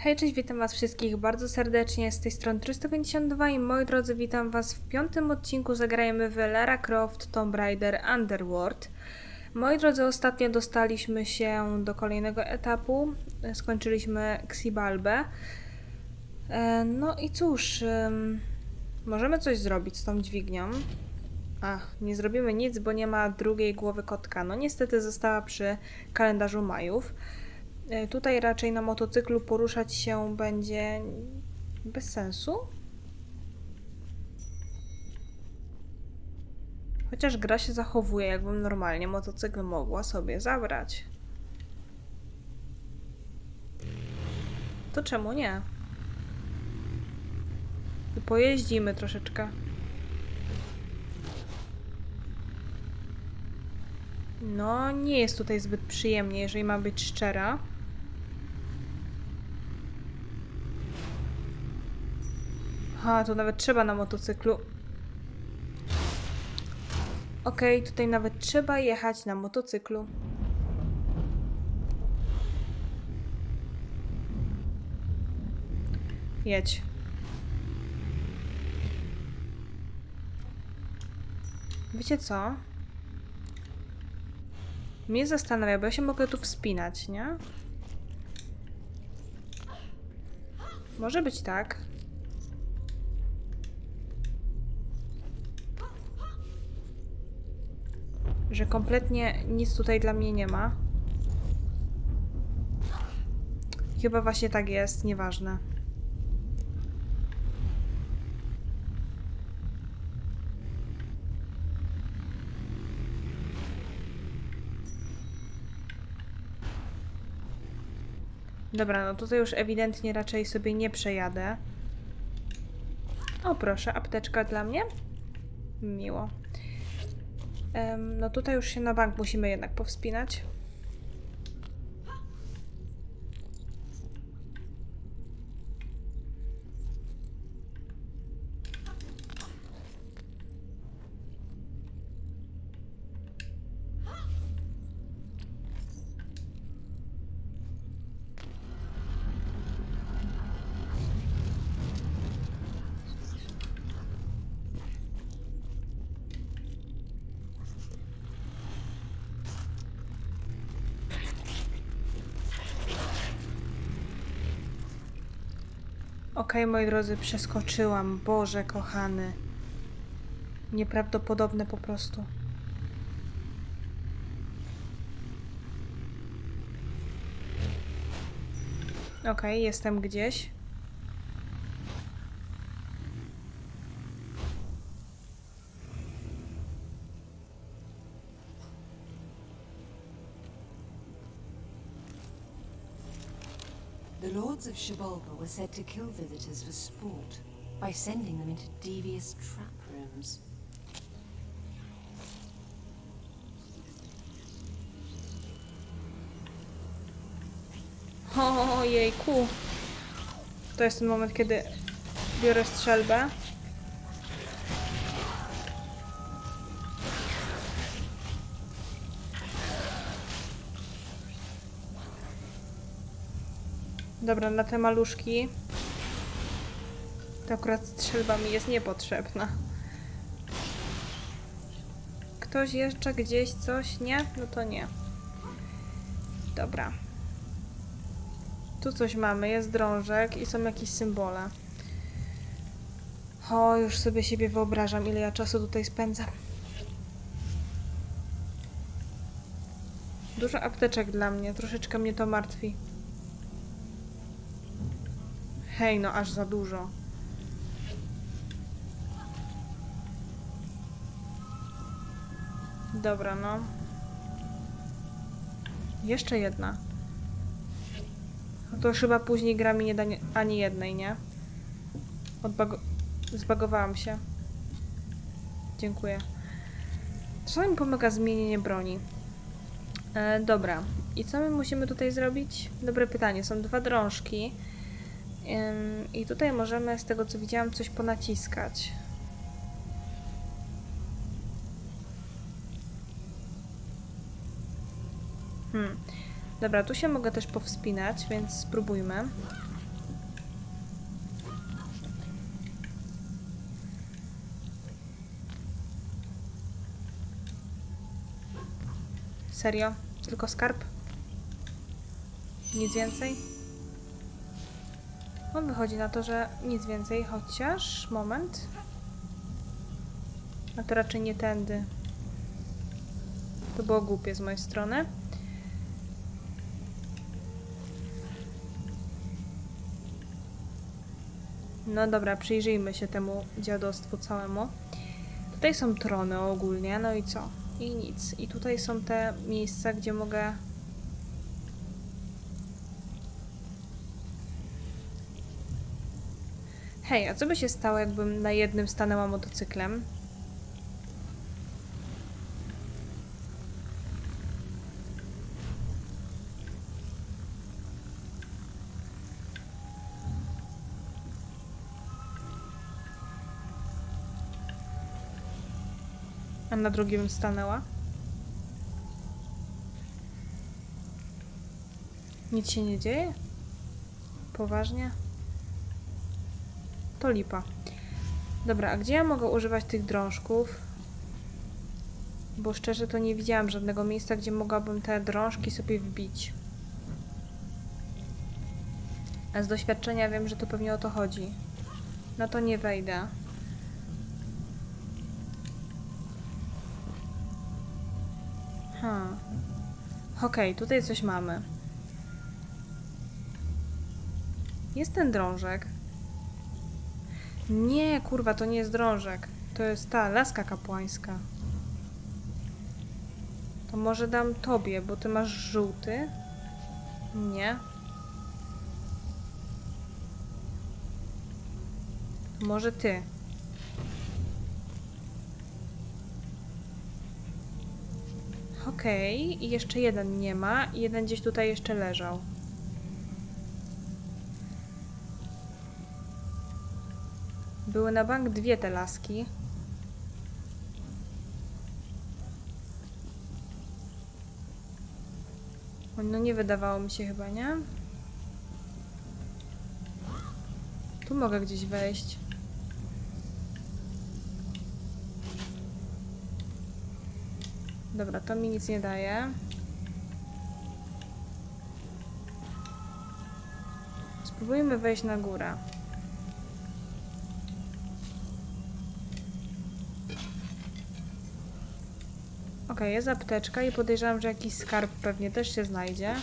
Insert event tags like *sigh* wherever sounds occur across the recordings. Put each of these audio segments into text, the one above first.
Hej, cześć, witam was wszystkich bardzo serdecznie, z tej strony 352 i moi drodzy, witam was w piątym odcinku Zagrajmy w Lara Croft Tomb Raider Underworld. Moi drodzy, ostatnio dostaliśmy się do kolejnego etapu, skończyliśmy Xibalbę. E, No i cóż, możemy coś zrobić z tą dźwignią. A, nie zrobimy nic, bo nie ma drugiej głowy kotka. No niestety została przy kalendarzu Majów. E, Tutaj raczej na motocyklu poruszać się będzie bez sensu. Chociaż gra się zachowuje, jakbym normalnie motocykl mogła sobie zabrać. To czemu nie? Pojeździmy troszeczkę. No, nie jest tutaj zbyt przyjemnie, jeżeli ma być szczera. Ha, tu nawet trzeba na motocyklu. Okej, tutaj nawet trzeba jechać na motocyklu. Jedź. Wiecie co? Mnie zastanawia, bo ja się mogę tu wspinać, nie? Może być tak. Że kompletnie nic tutaj dla mnie nie ma. Chyba właśnie tak jest, nieważne. Dobra, no tutaj już ewidentnie raczej sobie nie przejadę. O proszę, apteczka dla mnie? Miło. No tutaj już się na bank musimy jednak powspinać. Okej, moi drodzy, przeskoczyłam. Boże, kochany. Nieprawdopodobne po prostu. Okej, jestem gdzieś. The lords of were said to kill visitors for sport by sending them into devious trap rooms. Ojejku. To jest ten moment, kiedy biorę strzelbę. Dobra, na te maluszki to akurat strzelba mi jest niepotrzebna. Ktoś jeszcze gdzieś coś? Nie? No to nie. Dobra. Tu coś mamy, jest drążek i są jakieś symbole. O, już sobie siebie wyobrażam, ile ja czasu tutaj spędzam. Dużo apteczek dla mnie, troszeczkę mnie to martwi. Hej, no aż za dużo. Dobra, no. Jeszcze jedna. No to już chyba później gra mi nie da ani jednej, nie? Odbago... Zbagowałam się. Dziękuję. Czasami mi pomaga zmienienie broni. E, dobra. I co my musimy tutaj zrobić? Dobre pytanie. Są dwa drążki. I tutaj możemy, z tego co widziałam, coś ponaciskać. Hmm. Dobra, tu się mogę też powspinać, więc spróbujmy. Serio? Tylko skarb? Nic więcej? No wychodzi na to, że nic więcej, chociaż... Moment. A to raczej nie tędy. To było głupie z mojej strony. No dobra, przyjrzyjmy się temu dziadostwu całemu. Tutaj są trony ogólnie, no i co? I nic. I tutaj są te miejsca, gdzie mogę... Hej, a co by się stało, jakbym na jednym stanęła motocyklem? A na drugim stanęła? Nic się nie dzieje? Poważnie? To lipa. Dobra, a gdzie ja mogę używać tych drążków? Bo szczerze to nie widziałam żadnego miejsca, gdzie mogłabym te drążki sobie wbić. A z doświadczenia wiem, że to pewnie o to chodzi. No to nie wejdę. Ha. Okej, tutaj coś mamy. Jest ten drążek. Nie, kurwa, to nie jest drążek. To jest ta laska kapłańska. To może dam tobie, bo ty masz żółty. Nie. Może ty. Okej, i jeszcze jeden nie ma, jeden gdzieś tutaj jeszcze leżał. Były na bank dwie te laski. No nie wydawało mi się chyba, nie? Tu mogę gdzieś wejść. Dobra, to mi nic nie daje. Spróbujmy wejść na górę. Ok, jest apteczka i podejrzewam, że jakiś skarb pewnie też się znajdzie.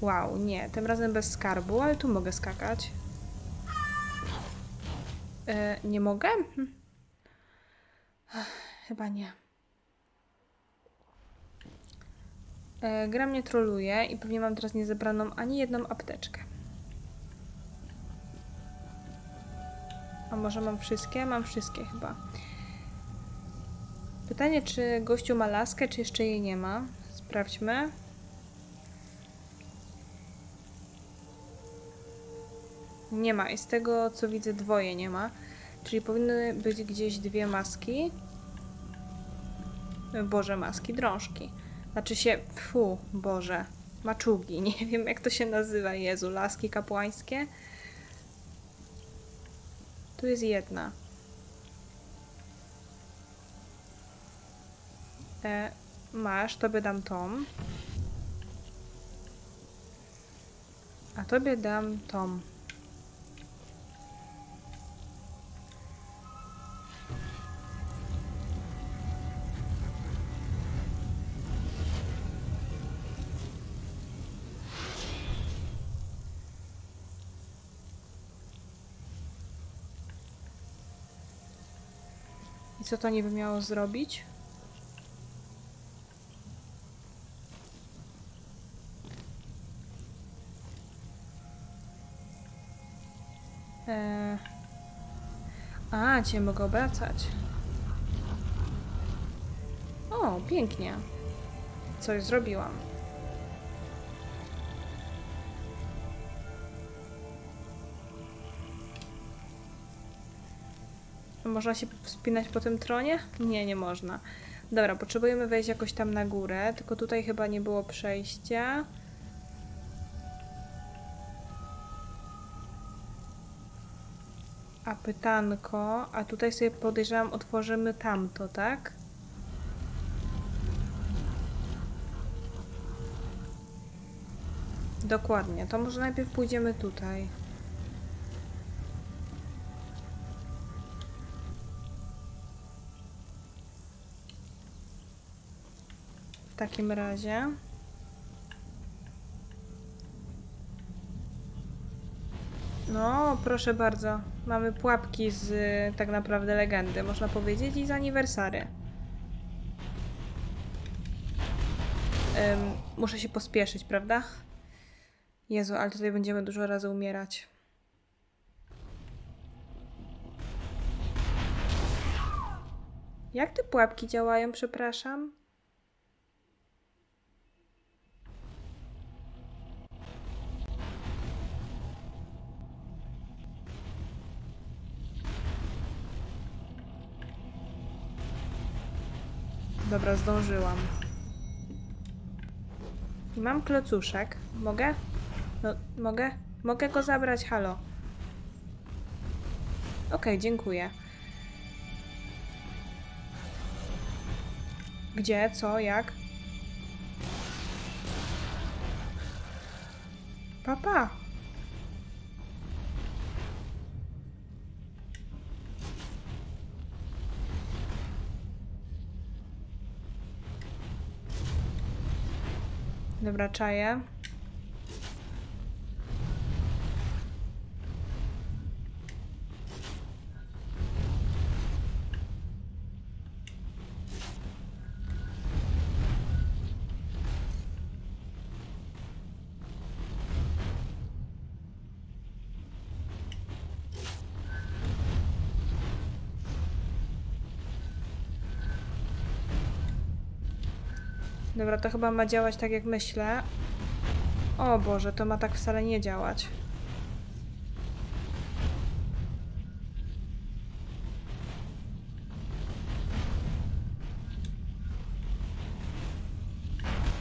Wow, nie, tym razem bez skarbu, ale tu mogę skakać. E, nie mogę? Hm. Chyba nie. E, gra mnie troluje i pewnie mam teraz niezebraną ani jedną apteczkę. A może mam wszystkie? Mam wszystkie chyba. Pytanie, czy gościu ma laskę, czy jeszcze jej nie ma? Sprawdźmy. Nie ma. I z tego, co widzę, dwoje nie ma. Czyli powinny być gdzieś dwie maski. Boże, maski, drążki. Znaczy się, fu, Boże, maczugi, *laughs* nie wiem jak to się nazywa, Jezu, laski kapłańskie. Tu jest jedna. E, masz, tobie dam tą. A tobie dam tą. I co to niby miało zrobić? A, cię mogę obracać. O, pięknie. Coś zrobiłam. Można się wspinać po tym tronie? Nie, nie można. Dobra, potrzebujemy wejść jakoś tam na górę, tylko tutaj chyba nie było przejścia. A pytanko, a tutaj sobie podejrzewam otworzymy tamto, tak? Dokładnie, to może najpierw pójdziemy tutaj. W takim razie... No, proszę bardzo. Mamy pułapki z y, tak naprawdę legendy, można powiedzieć, i z aniversary. Ym, muszę się pospieszyć, prawda? Jezu, ale tutaj będziemy dużo razy umierać. Jak te pułapki działają, przepraszam? Dobra, zdążyłam. I mam klocuszek. Mogę? No, mogę? Mogę go zabrać? Halo. Okej, dziękuję. Gdzie? Co? Jak? Papa. Dobra. Dobra, to chyba ma działać tak jak myślę. O Boże, to ma tak wcale nie działać.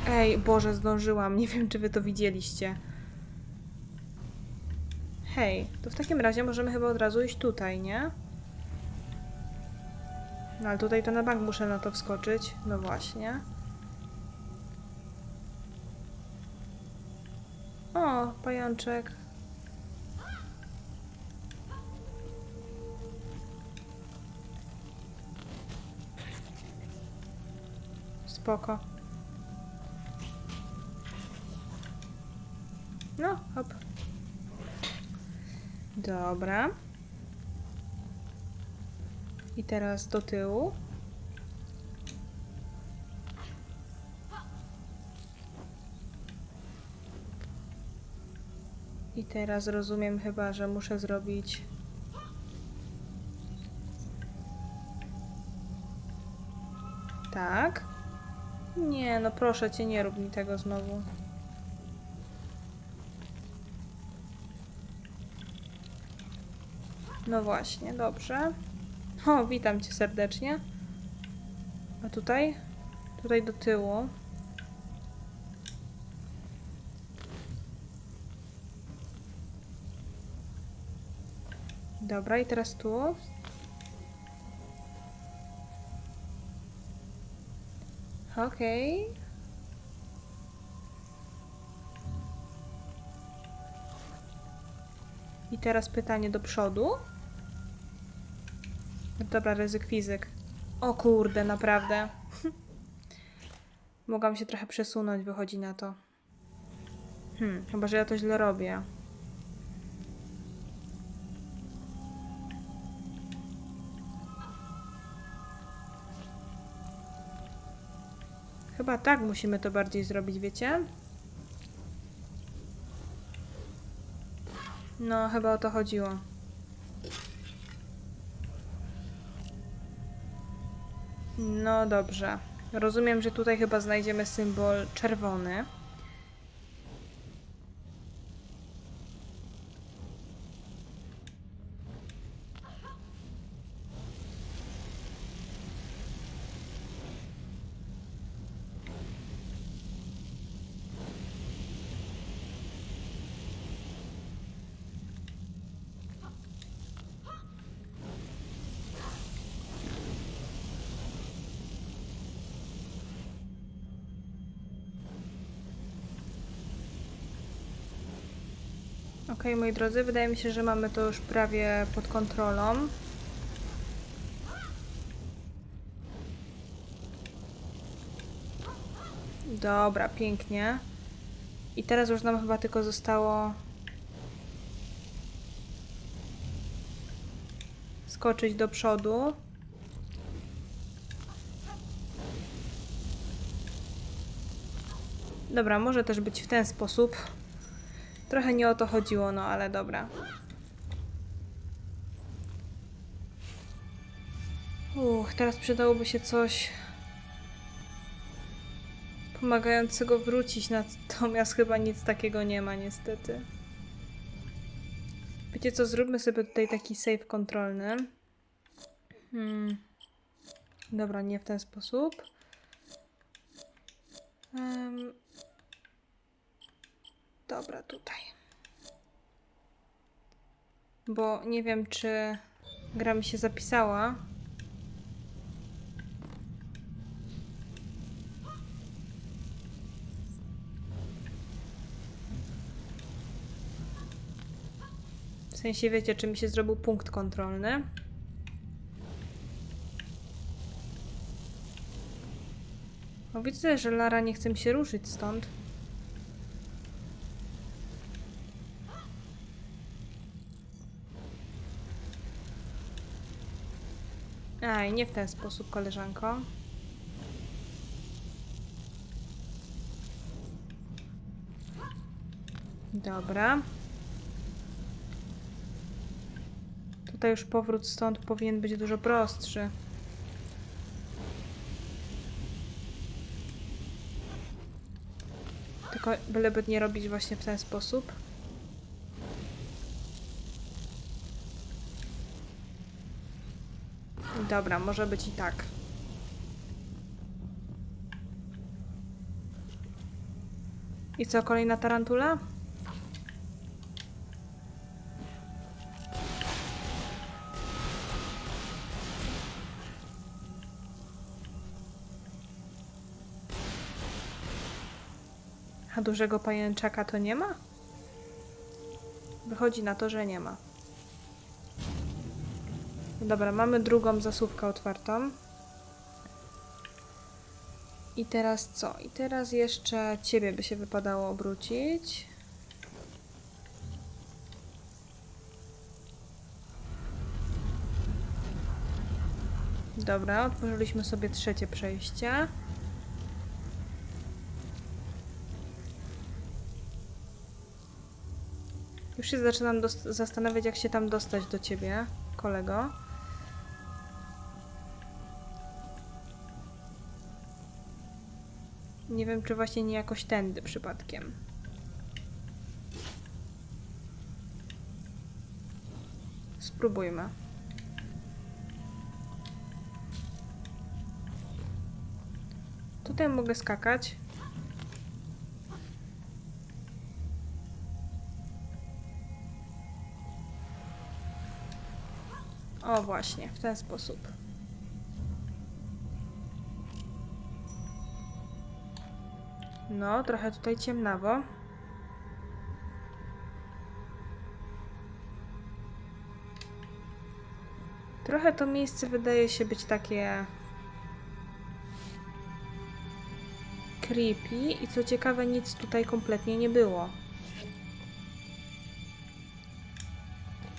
Ej, Boże, zdążyłam. Nie wiem, czy wy to widzieliście. Hej, to w takim razie możemy chyba od razu iść tutaj, nie? No ale tutaj to na bank muszę na to wskoczyć. No właśnie. Pajączek. Spoko. No, hop. Dobra. I teraz do tyłu. I teraz rozumiem chyba, że muszę zrobić. Tak. Nie, no proszę cię, nie rób mi tego znowu. No właśnie, dobrze. O, witam cię serdecznie. A tutaj? Tutaj do tyłu. Dobra, i teraz tu. Okej. I teraz pytanie do przodu. Dobra, ryzyk fizyk. O kurde, naprawdę. Mogłam się trochę przesunąć, wychodzi na to. Hmm, chyba, że ja to źle robię. Chyba tak musimy to bardziej zrobić, wiecie? No, chyba o to chodziło. No dobrze. Rozumiem, że tutaj chyba znajdziemy symbol czerwony. Moi drodzy, wydaje mi się, że mamy to już prawie pod kontrolą. Dobra, pięknie. I teraz już nam chyba tylko zostało skoczyć do przodu. Dobra, może też być w ten sposób. Trochę nie o to chodziło, no ale dobra. Uch, teraz przydałoby się coś pomagającego wrócić, natomiast chyba nic takiego nie ma niestety. Wiecie co, zróbmy sobie tutaj taki save kontrolny. Hmm. Dobra, nie w ten sposób. Em, Dobra, tutaj. Bo nie wiem, czy gra mi się zapisała. W sensie wiecie, czy mi się zrobił punkt kontrolny. No widzę, że Lara nie chce mi się ruszyć stąd. Nie w ten sposób, koleżanko. Dobra. Tutaj już powrót stąd powinien być dużo prostszy. Tylko byleby nie robić właśnie w ten sposób. Dobra, może być i tak. I co, kolejna tarantula? A dużego pajęczaka to nie ma? Wychodzi na to, że nie ma. Dobra, mamy drugą zasuwkę otwartą. I teraz co? I teraz jeszcze ciebie by się wypadało obrócić. Dobra, otworzyliśmy sobie trzecie przejście. Już się zaczynam zastanawiać, jak się tam dostać do ciebie, kolego. Nie wiem, czy właśnie nie jakoś tędy przypadkiem. Spróbujmy. Tutaj mogę skakać. O, właśnie, w ten sposób. No, trochę tutaj ciemnawo. Trochę to miejsce wydaje się być takie creepy i co ciekawe nic tutaj kompletnie nie było.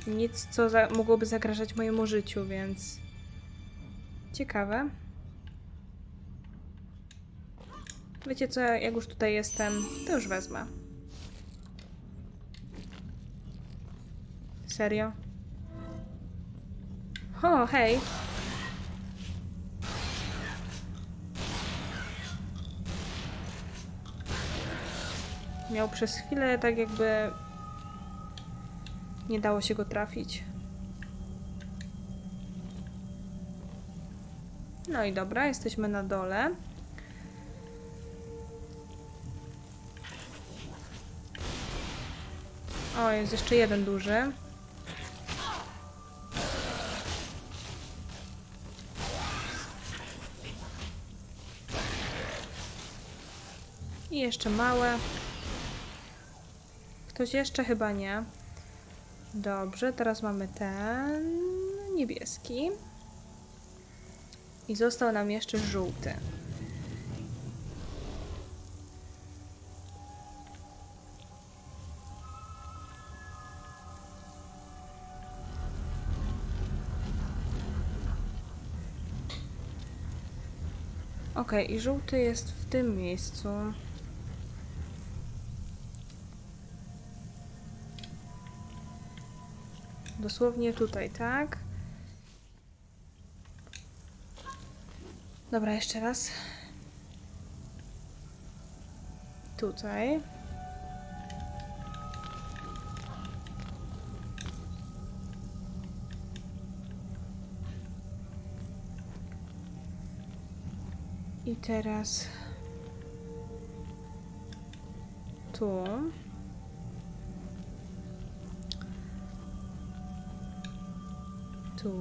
Nic, co za mogłoby zagrażać mojemu życiu, więc ciekawe. Wiecie co, jak już tutaj jestem, to już wezmę. Serio? O, hej! Miał przez chwilę tak jakby nie dało się go trafić. No i dobra, jesteśmy na dole. O, jest jeszcze jeden duży. I jeszcze małe. Ktoś jeszcze chyba nie. Dobrze, teraz mamy ten niebieski. I został nam jeszcze żółty. Okej, i żółty jest w tym miejscu. Dosłownie tutaj, tak? Dobra, jeszcze raz. Tutaj. I teraz tu. Tu.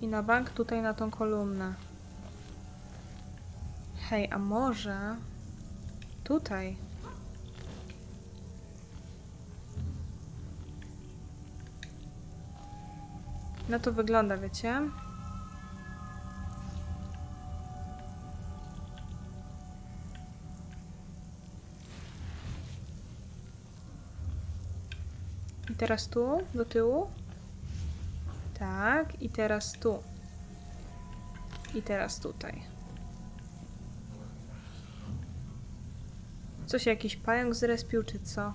I na bank tutaj na tą kolumnę. Hej, a może tutaj? No to wygląda, wiecie? I teraz tu, do tyłu. Tak, i teraz tu. I teraz tutaj. Co się jakiś pająk zrespił, czy co?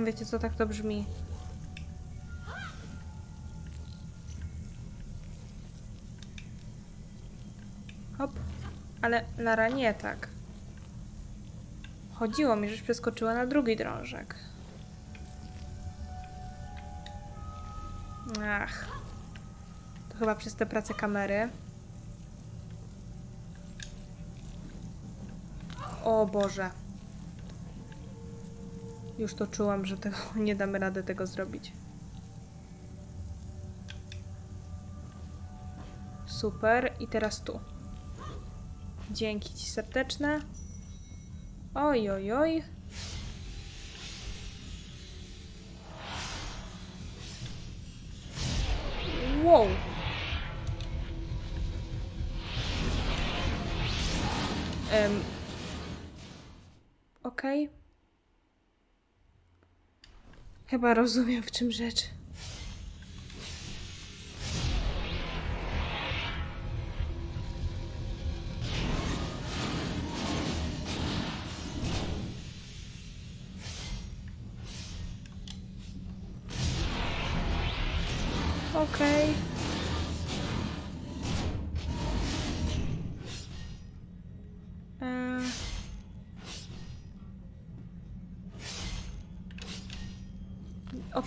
Wiecie co, tak to brzmi. Hop. Ale Lara nie tak. Chodziło mi, żeś przeskoczyła na drugi drążek. Ach. To chyba przez tę pracę kamery. O Boże. Już to czułam, że tego, *laughs* nie damy rady tego zrobić. Super. I teraz tu. Dzięki ci serdeczne. Oj, oj, oj. Wow. Em. Okej. Chyba rozumiem, w czym rzecz.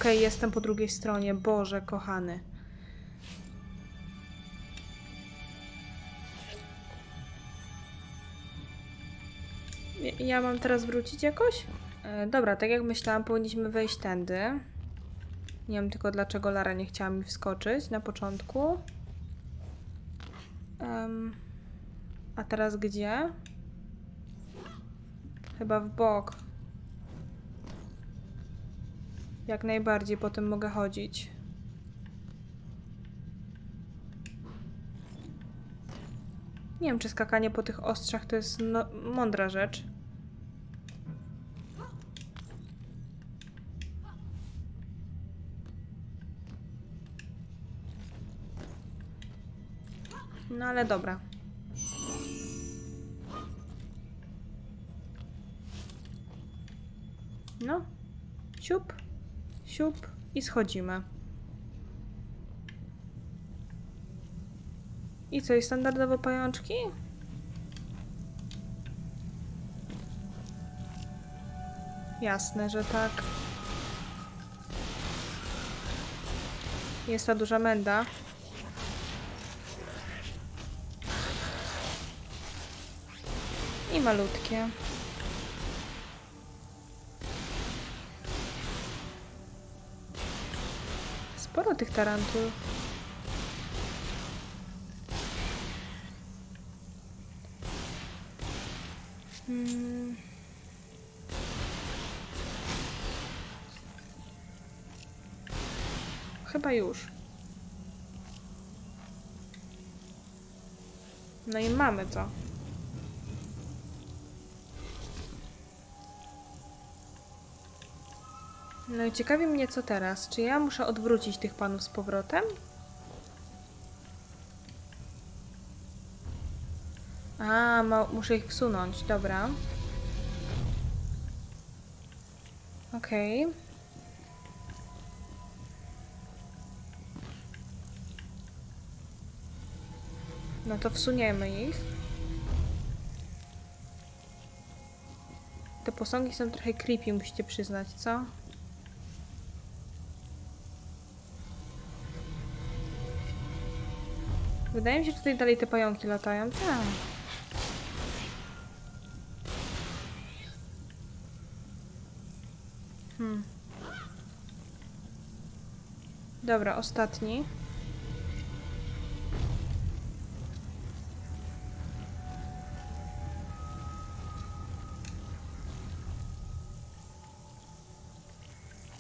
Okej, jestem po drugiej stronie. Boże, kochany. Ja- mam teraz wrócić jakoś? E, dobra, tak jak myślałam, powinniśmy wejść tędy. Nie wiem tylko dlaczego Lara nie chciała mi wskoczyć na początku. Em, a teraz gdzie? Chyba w bok. Jak najbardziej, potem mogę chodzić. Nie wiem, czy skakanie po tych ostrzach to jest no mądra rzecz. No ale dobra. No. Siup, siup i schodzimy. I co, i standardowo pajączki? Jasne, że tak. Jest ta duża menda. I malutkie. Tych tarantul. Hmm. Chyba już. No i mamy to. No i ciekawi mnie co teraz. Czy ja muszę odwrócić tych panów z powrotem? A, muszę ich wsunąć, dobra. Okej. No to wsuniemy ich. Te posągi są trochę creepy, musicie przyznać, co? Wydaje mi się, że tutaj dalej te pająki latają. Tak. Hmm. Dobra, ostatni.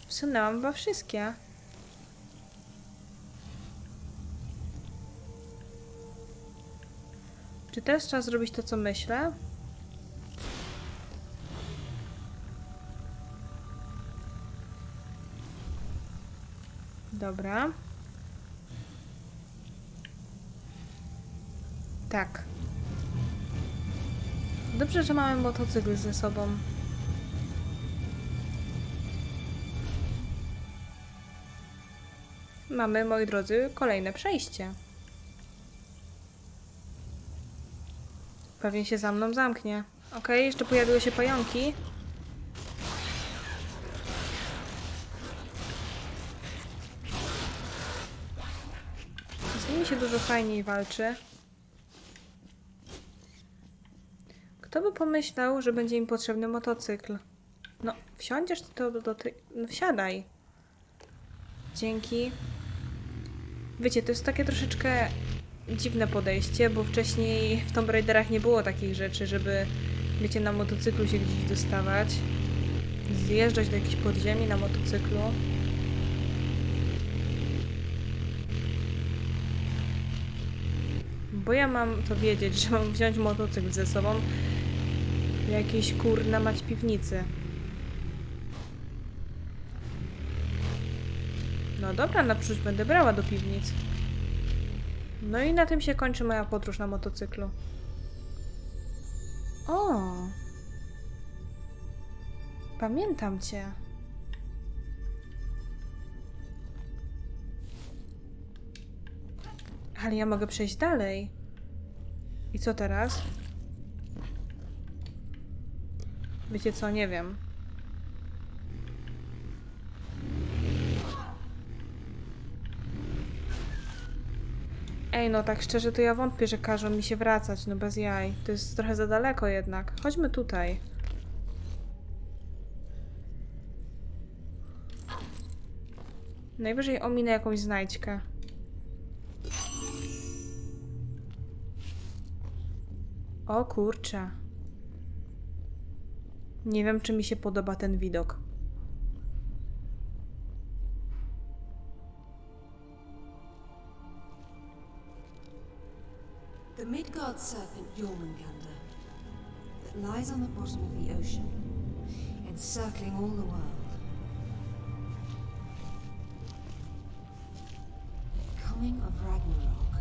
Wsunęłam chyba wszystkie. Czy teraz trzeba zrobić to, co myślę? Dobra. Tak. Dobrze, że mamy motocykl ze sobą. Mamy, moi drodzy, kolejne przejście. Pewnie się za mną zamknie. Okej, jeszcze pojawiły się pająki. Z nimi się dużo fajniej walczy. Kto by pomyślał, że będzie im potrzebny motocykl? No, wsiądziesz to do, do tej... No, wsiadaj. Dzięki. Wiecie, to jest takie troszeczkę dziwne podejście, bo wcześniej w Tomb Raiderach nie było takich rzeczy, żeby, wiecie, na motocyklu się gdzieś dostawać. Zjeżdżać do jakiejś podziemi na motocyklu. Bo ja mam to wiedzieć, że mam wziąć motocykl ze sobą jakiejś kurna mać piwnicy. No dobra, naprzód będę brała do piwnic. No i na tym się kończy moja podróż na motocyklu. O! Pamiętam cię. Ale ja mogę przejść dalej. I co teraz? Wiecie co, nie wiem. Ej, no tak szczerze to ja wątpię, że każą mi się wracać, no bez jaj. To jest trochę za daleko jednak. Chodźmy tutaj. Najwyżej ominę jakąś znajdźkę. O kurczę. Nie wiem, czy mi się podoba ten widok. The serpent Jormungandr that lies on the bottom of the ocean, encircling all the world. Coming of Ragnarok.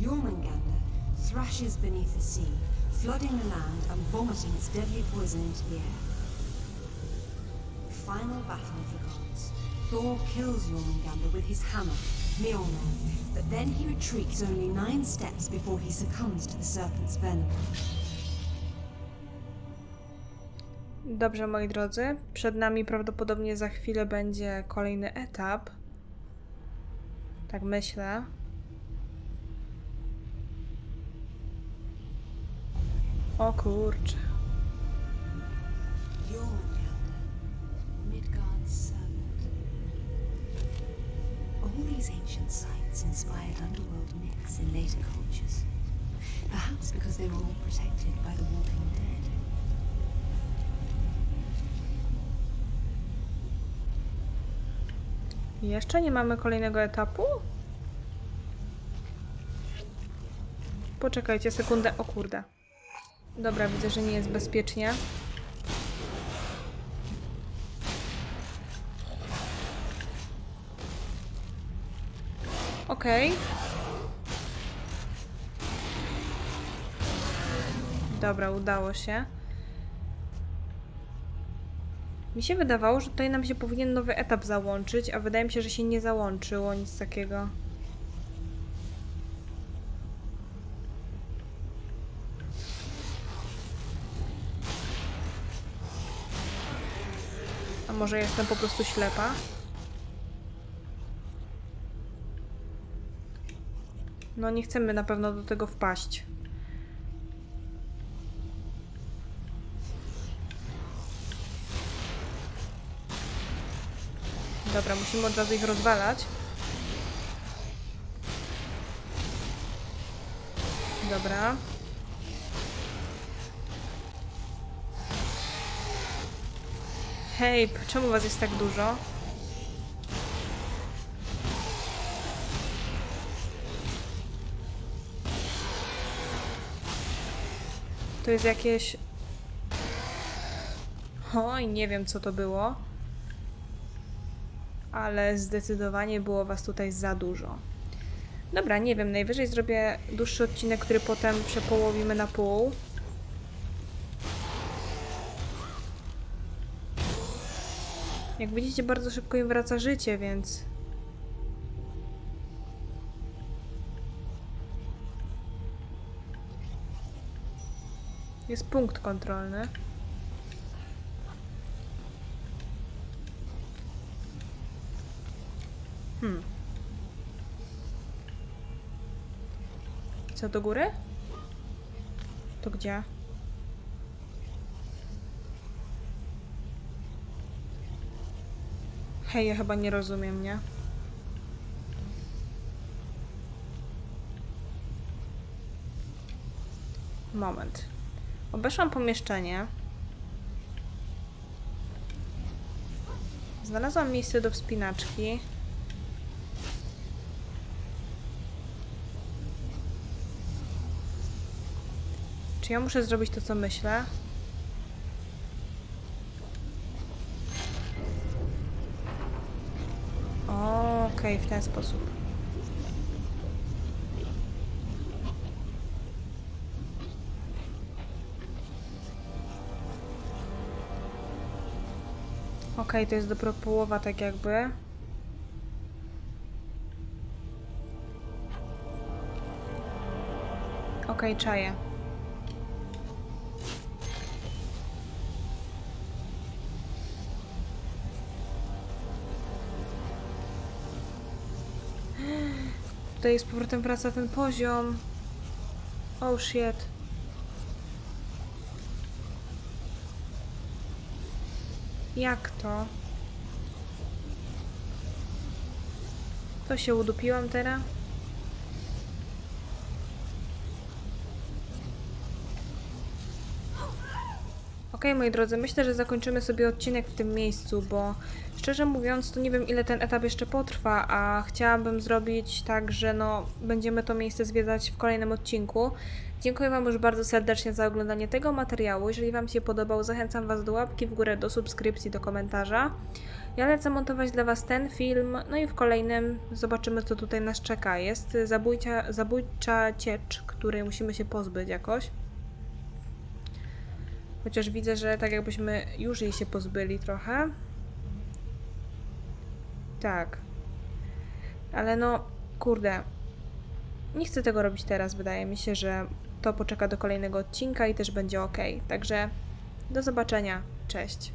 Jormungandr thrashes beneath the sea, flooding the land and vomiting its deadly poison into the air. The Final battle of the gods. Thor kills Jormungandr with his hammer, Mjolnir, but then he retreats only nine steps before he succumbs to the serpent's venom. Dobrze, moi drodzy. Przed nami prawdopodobnie za chwilę będzie kolejny etap. Tak myślę. O kurczę. These ancient sites inspired underworld myths in later cultures. Perhaps because they were all protected by the Walking Dead. Jeszcze nie mamy kolejnego etapu? Poczekajcie sekundę. O kurde. Dobra, widzę, że nie jest bezpiecznie. Okej. Dobra, udało się. Mi się wydawało, że tutaj nam się powinien nowy etap załączyć, a wydaje mi się, że się nie załączyło nic takiego. A może jestem po prostu ślepa? No nie chcemy na pewno do tego wpaść. Dobra, musimy od razu ich rozwalać. Dobra. Hej, czemu was jest tak dużo? To jest jakieś... Oj, nie wiem co to było ale zdecydowanie było was tutaj za dużo. Dobra, nie wiem, najwyżej zrobię dłuższy odcinek, który potem przepołowimy na pół. Jak widzicie, bardzo szybko im wraca życie, więc... Jest punkt kontrolny. Hmm. Co do góry? To gdzie? Hej, ja chyba nie rozumiem, nie? Moment. Obeszłam pomieszczenie. Znalazłam miejsce do wspinaczki. Czy ja muszę zrobić to, co myślę? Okej, w ten sposób. Okej, to jest dopiero połowa, tak jakby. Okej, czaję. Tutaj z powrotem wraca ten poziom. Oh shit. Jak to? To się udupiłam teraz? Okej, moi drodzy, myślę, że zakończymy sobie odcinek w tym miejscu, bo szczerze mówiąc, to nie wiem, ile ten etap jeszcze potrwa, a chciałabym zrobić tak, że no, będziemy to miejsce zwiedzać w kolejnym odcinku. Dziękuję Wam już bardzo serdecznie za oglądanie tego materiału. Jeżeli Wam się podobał, zachęcam Was do łapki w górę, do subskrypcji, do komentarza. Ja lecę montować dla Was ten film, no i w kolejnym zobaczymy, co tutaj nas czeka. Jest zabójcia, zabójcza ciecz, której musimy się pozbyć jakoś. Chociaż widzę, że tak jakbyśmy już jej się pozbyli trochę. Tak. Ale no, kurde. Nie chcę tego robić teraz. Wydaje mi się, że to poczeka do kolejnego odcinka i też będzie ok. Także do zobaczenia. Cześć.